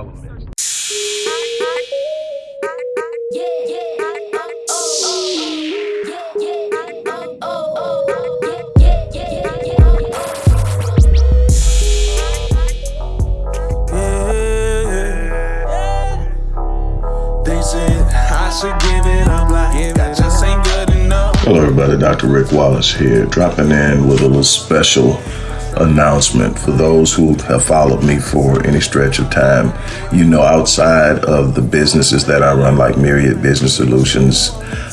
All elements. Hello everybody, Dr. Rick Wallace here, dropping in with a little special announcement for those who have followed me for any stretch of time. You know, outside of the businesses that I run, like Myriad Business Solutions,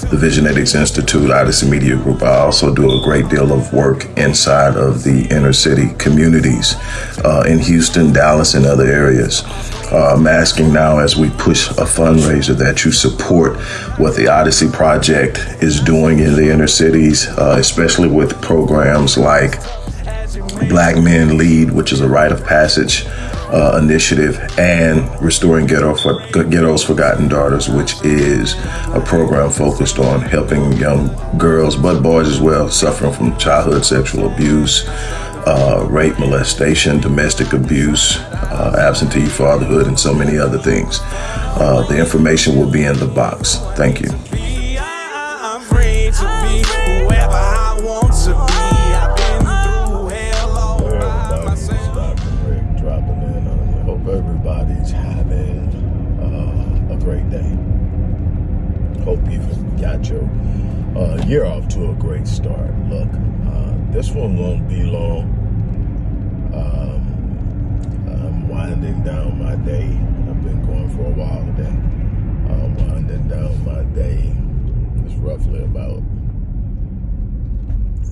the Visionetics Institute, Odyssey Media Group, I also do a great deal of work inside of the inner city communities uh, in Houston, Dallas, and other areas. Uh, I'm asking now as we push a fundraiser that you support what the Odyssey Project is doing in the inner cities, uh, especially with programs like Black Men Lead, which is a rite of passage uh, initiative, and Restoring Ghetto for, Ghetto's Forgotten Daughters, which is a program focused on helping young girls, but boys as well, suffering from childhood sexual abuse, uh, rape, molestation, domestic abuse, uh, absentee fatherhood, and so many other things. Uh, the information will be in the box. Thank you. Got your uh, year off to a great start. Look, uh, this one won't be long. Um, I'm winding down my day. I've been going for a while today. I'm winding down my day. It's roughly about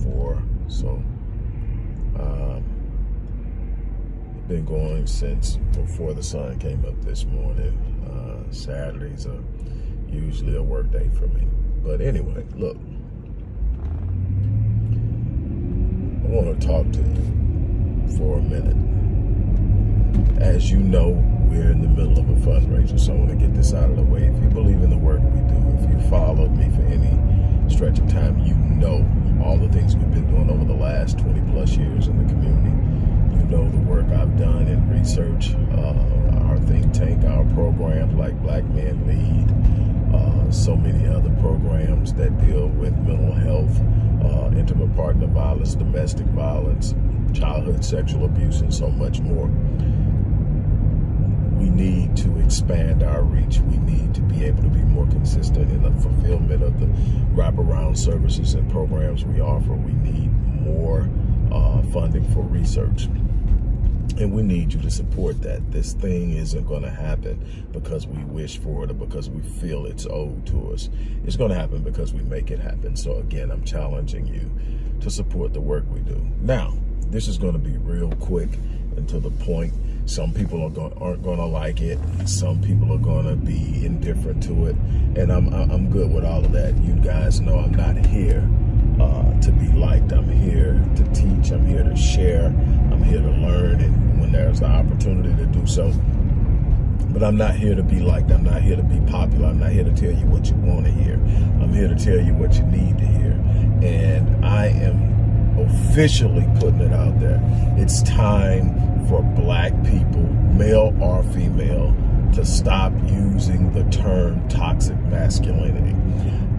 four, so been going since before the sun came up this morning. Uh, Saturdays are usually a work day for me. But anyway, look. I want to talk to you for a minute. As you know, we're in the middle of a fundraiser, so I want to get this out of the way. If you believe in the work we do, if you followed me for any stretch of time, you know all the things we've been doing over the last 20 plus years in the community You know the work I've done in research, uh, think tank, our programs like Black Men Lead, uh, so many other programs that deal with mental health, uh, intimate partner violence, domestic violence, childhood sexual abuse, and so much more. We need to expand our reach. We need to be able to be more consistent in the fulfillment of the wraparound services and programs we offer. We need more uh, funding for research. And we need you to support that. This thing isn't going to happen because we wish for it or because we feel it's owed to us. It's going to happen because we make it happen. So again, I'm challenging you to support the work we do. Now, this is going to be real quick and to the point. Some people are going, aren't going to like it. Some people are going to be indifferent to it. And I'm, I'm good with all of that. You guys know I'm not here uh, to be liked. I'm here to teach. I'm here to share. I'm here to learn. And when there's the opportunity to do so. But I'm not here to be liked. I'm not here to be popular. I'm not here to tell you what you want to hear. I'm here to tell you what you need to hear. And I am officially putting it out there. It's time for black people, male or female, to stop using the term toxic masculinity.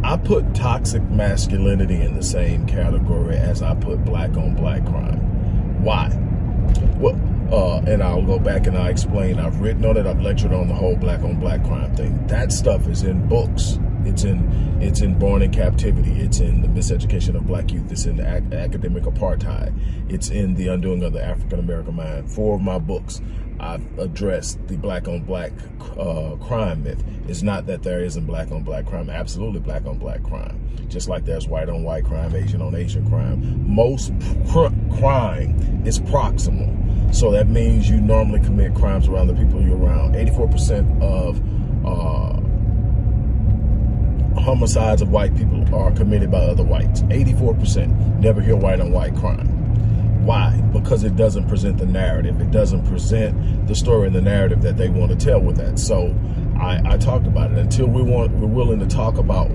I put toxic masculinity in the same category as I put black on black crime. Why? Well, uh, and I'll go back and I'll explain. I've written on it. I've lectured on the whole black on black crime thing. That stuff is in books. It's in it's in Born in Captivity. It's in the Miseducation of Black Youth. It's in ac Academic Apartheid. It's in The Undoing of the African American Mind. Four of my books. I've addressed the black on black uh, crime myth. It's not that there isn't black on black crime. Absolutely black on black crime. Just like there's white on white crime, Asian on Asian crime. Most cr crime is proximal. So that means you normally commit crimes around the people you're around. 84% of uh, homicides of white people are committed by other whites. 84%. Never hear white on white crime. Why? Because it doesn't present the narrative. It doesn't present the story and the narrative that they want to tell with that. So I, I talked about it. Until we want, we're willing to talk about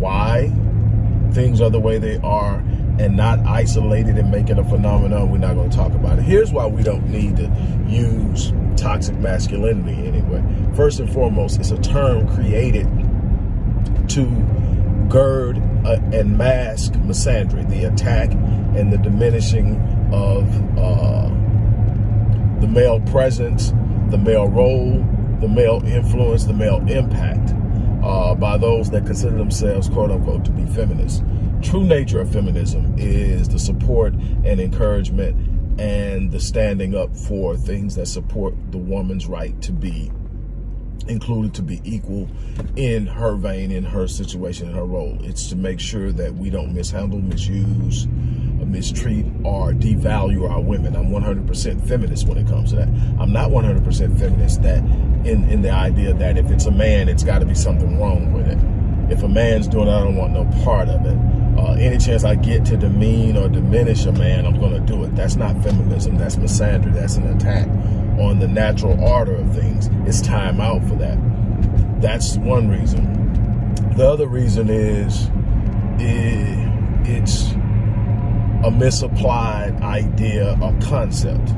why things are the way they are and not isolate it and make it a phenomenon, we're not going to talk about it. Here's why we don't need to use toxic masculinity anyway. First and foremost, it's a term created to gird uh, and mask misandry, the attack and the diminishing of uh, the male presence, the male role, the male influence, the male impact uh, by those that consider themselves, quote unquote, to be feminists. True nature of feminism is the support and encouragement and the standing up for things that support the woman's right to be included to be equal in her vein, in her situation, in her role. It's to make sure that we don't mishandle, misuse, mistreat, or devalue our women. I'm 100% feminist when it comes to that. I'm not 100% feminist that in, in the idea that if it's a man, it's got to be something wrong with it. If a man's doing it, I don't want no part of it. Uh, any chance I get to demean or diminish a man, I'm going to do it. That's not feminism. That's misandry. That's an attack on the natural order of things. It's time out for that. That's one reason. The other reason is it, it's a misapplied idea or concept.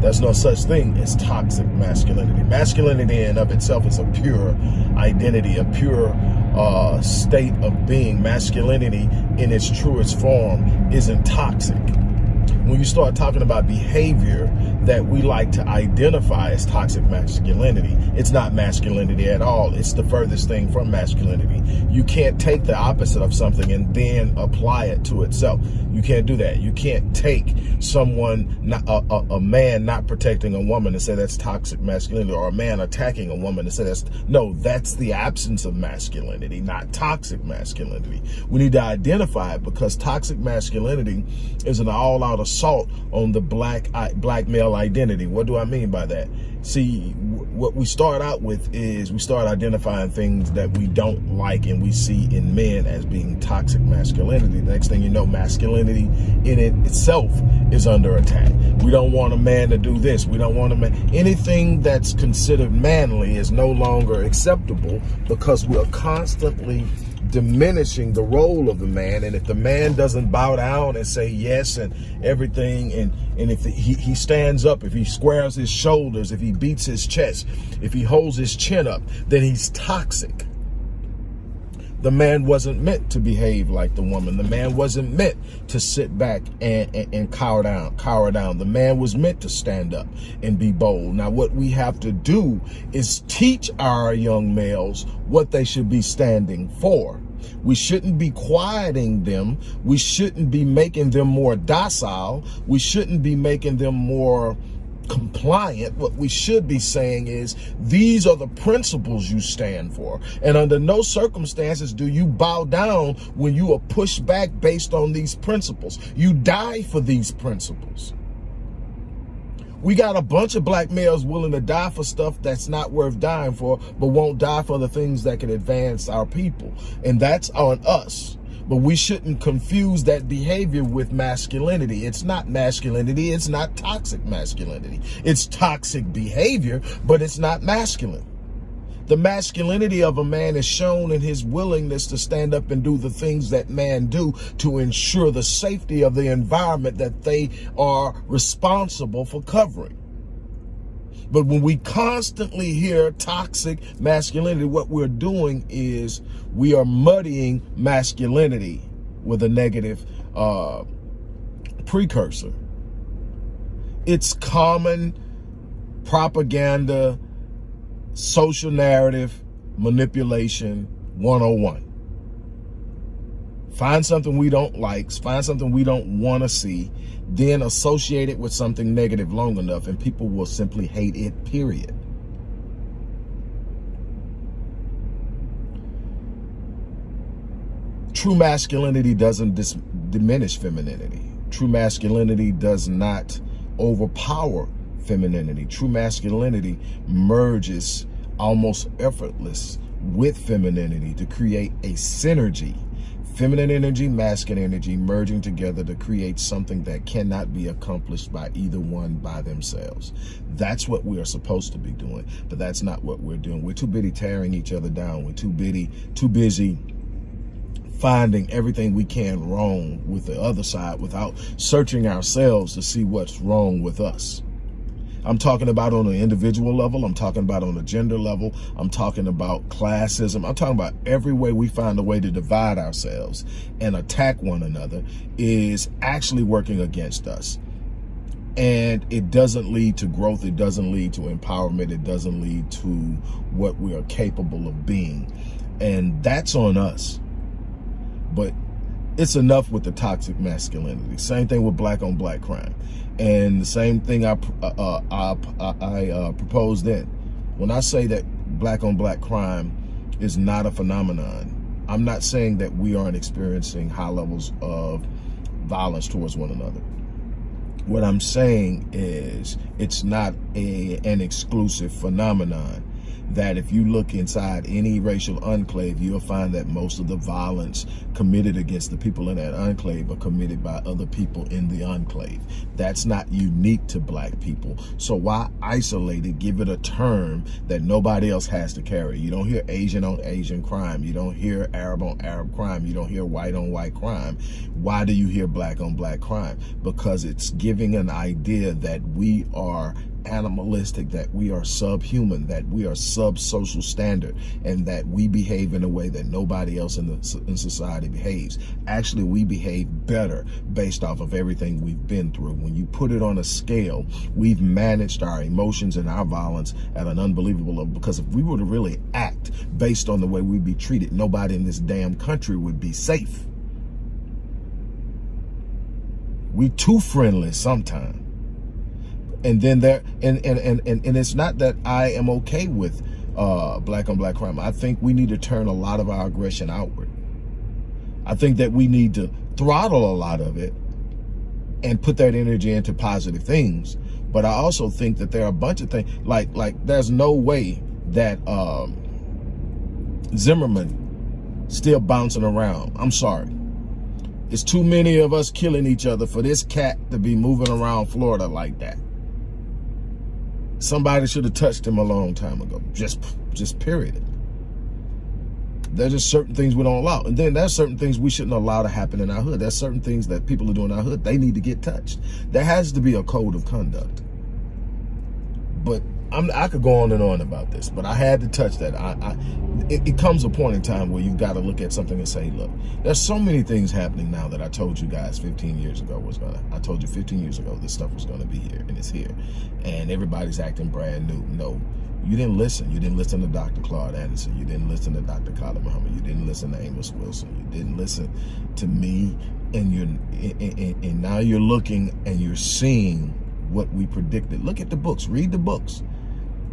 There's no such thing as toxic masculinity. Masculinity in of itself is a pure identity, a pure uh, state of being. Masculinity in its truest form isn't toxic when you start talking about behavior that we like to identify as toxic masculinity, it's not masculinity at all. It's the furthest thing from masculinity. You can't take the opposite of something and then apply it to itself. You can't do that. You can't take someone, not, a, a, a man not protecting a woman and say that's toxic masculinity or a man attacking a woman and say that's, no, that's the absence of masculinity, not toxic masculinity. We need to identify it because toxic masculinity is an all-out assault on the black black male identity. What do I mean by that? See, what we start out with is we start identifying things that we don't like and we see in men as being toxic masculinity. The next thing you know, masculinity in it itself is under attack. We don't want a man to do this. We don't want a man. Anything that's considered manly is no longer acceptable because we're constantly diminishing the role of the man. And if the man doesn't bow down and say yes and everything, and, and if he, he stands up, if he squares his shoulders, if he beats his chest, if he holds his chin up, then he's toxic. The man wasn't meant to behave like the woman. The man wasn't meant to sit back and, and, and cower down, cower down. The man was meant to stand up and be bold. Now, what we have to do is teach our young males what they should be standing for. We shouldn't be quieting them. We shouldn't be making them more docile. We shouldn't be making them more compliant, what we should be saying is these are the principles you stand for. And under no circumstances do you bow down when you are pushed back based on these principles. You die for these principles. We got a bunch of black males willing to die for stuff that's not worth dying for, but won't die for the things that can advance our people. And that's on us. But we shouldn't confuse that behavior with masculinity. It's not masculinity. It's not toxic masculinity. It's toxic behavior, but it's not masculine. The masculinity of a man is shown in his willingness to stand up and do the things that man do to ensure the safety of the environment that they are responsible for covering. But when we constantly hear toxic masculinity, what we're doing is we are muddying masculinity with a negative uh, precursor. It's common propaganda, social narrative, manipulation 101. Find something we don't like, find something we don't want to see, then associate it with something negative long enough and people will simply hate it, period. True masculinity doesn't diminish femininity. True masculinity does not overpower femininity. True masculinity merges almost effortless with femininity to create a synergy feminine energy, masculine energy merging together to create something that cannot be accomplished by either one by themselves. That's what we are supposed to be doing, but that's not what we're doing. We're too busy tearing each other down. We're too busy, too busy finding everything we can wrong with the other side without searching ourselves to see what's wrong with us. I'm talking about on an individual level. I'm talking about on a gender level. I'm talking about classism. I'm talking about every way we find a way to divide ourselves and attack one another is actually working against us. And it doesn't lead to growth. It doesn't lead to empowerment. It doesn't lead to what we are capable of being. And that's on us. But it's enough with the toxic masculinity. Same thing with black on black crime. And the same thing I, uh, uh I, I uh, proposed then. When I say that black on black crime is not a phenomenon, I'm not saying that we aren't experiencing high levels of violence towards one another. What I'm saying is it's not a, an exclusive phenomenon that if you look inside any racial enclave, you'll find that most of the violence committed against the people in that enclave are committed by other people in the enclave. That's not unique to black people. So why isolate it, give it a term that nobody else has to carry? You don't hear Asian on Asian crime. You don't hear Arab on Arab crime. You don't hear white on white crime. Why do you hear black on black crime? Because it's giving an idea that we are animalistic, that we are subhuman, that we are sub-social standard, and that we behave in a way that nobody else in, the, in society behaves. Actually, we behave better based off of everything we've been through. When you put it on a scale, we've managed our emotions and our violence at an unbelievable level, because if we were to really act based on the way we'd be treated, nobody in this damn country would be safe. We too friendly sometimes and then there and and and and, and it's not that I am okay with uh, black on black crime. I think we need to turn a lot of our aggression outward. I think that we need to throttle a lot of it and put that energy into positive things. But I also think that there are a bunch of things like like there's no way that um, Zimmerman still bouncing around. I'm sorry. It's too many of us killing each other for this cat to be moving around Florida like that. Somebody should have touched him a long time ago. Just, just period. There's just certain things we don't allow. And then there's certain things we shouldn't allow to happen in our hood. There's certain things that people are doing in our hood. They need to get touched. There has to be a code of conduct. But I'm, i could go on and on about this, but I had to touch that. I, I it, it, comes a point in time where you've got to look at something and say, look, there's so many things happening now that I told you guys 15 years ago was gonna. I told you 15 years ago this stuff was gonna be here, and it's here, and everybody's acting brand new. No, you didn't listen. You didn't listen to Dr. Claude Anderson. You didn't listen to Dr. Khalid Muhammad. You didn't listen to Amos Wilson. You didn't listen to me, and you're and, and, and now you're looking and you're seeing what we predicted. Look at the books. Read the books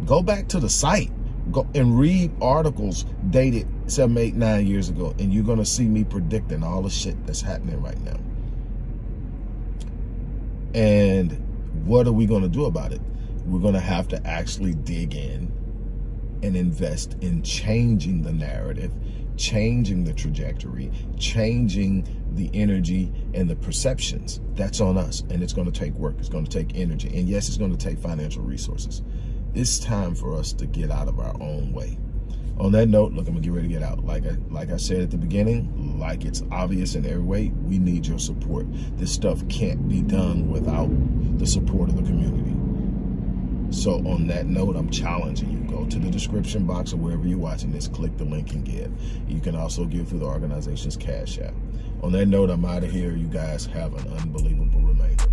Go back to the site go and read articles dated seven, eight, nine years ago, and you're gonna see me predicting all the shit that's happening right now. And what are we gonna do about it? We're gonna have to actually dig in and invest in changing the narrative, changing the trajectory, changing the energy and the perceptions. That's on us, and it's gonna take work, it's gonna take energy, and yes, it's gonna take financial resources it's time for us to get out of our own way. On that note, look, I'm gonna get ready to get out. Like I, like I said at the beginning, like it's obvious in every way, we need your support. This stuff can't be done without the support of the community. So on that note, I'm challenging you. Go to the description box or wherever you're watching this, click the link and give. You can also give through the organization's Cash App. On that note, I'm out of here. You guys have an unbelievable remainder.